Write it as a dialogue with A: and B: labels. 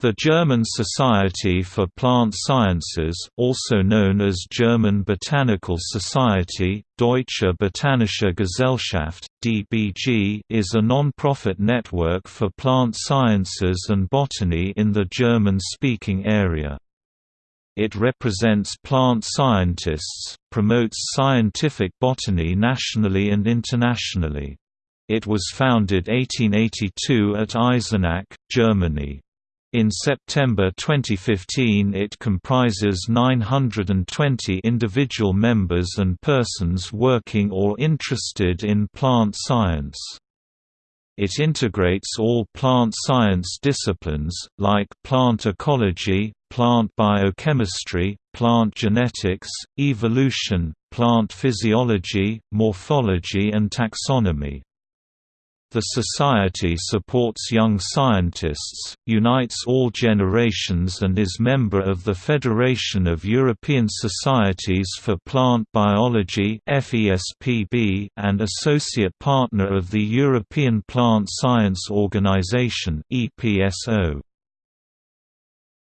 A: The German Society for Plant Sciences also known as German Botanical Society, Deutsche Botanische Gesellschaft, DBG is a non-profit network for plant sciences and botany in the German-speaking area. It represents plant scientists, promotes scientific botany nationally and internationally. It was founded 1882 at Eisenach, Germany. In September 2015 it comprises 920 individual members and persons working or interested in plant science. It integrates all plant science disciplines, like plant ecology, plant biochemistry, plant genetics, evolution, plant physiology, morphology and taxonomy. The Society supports young scientists, unites all generations and is member of the Federation of European Societies for Plant Biology and associate partner of the European Plant Science Organization EPSO.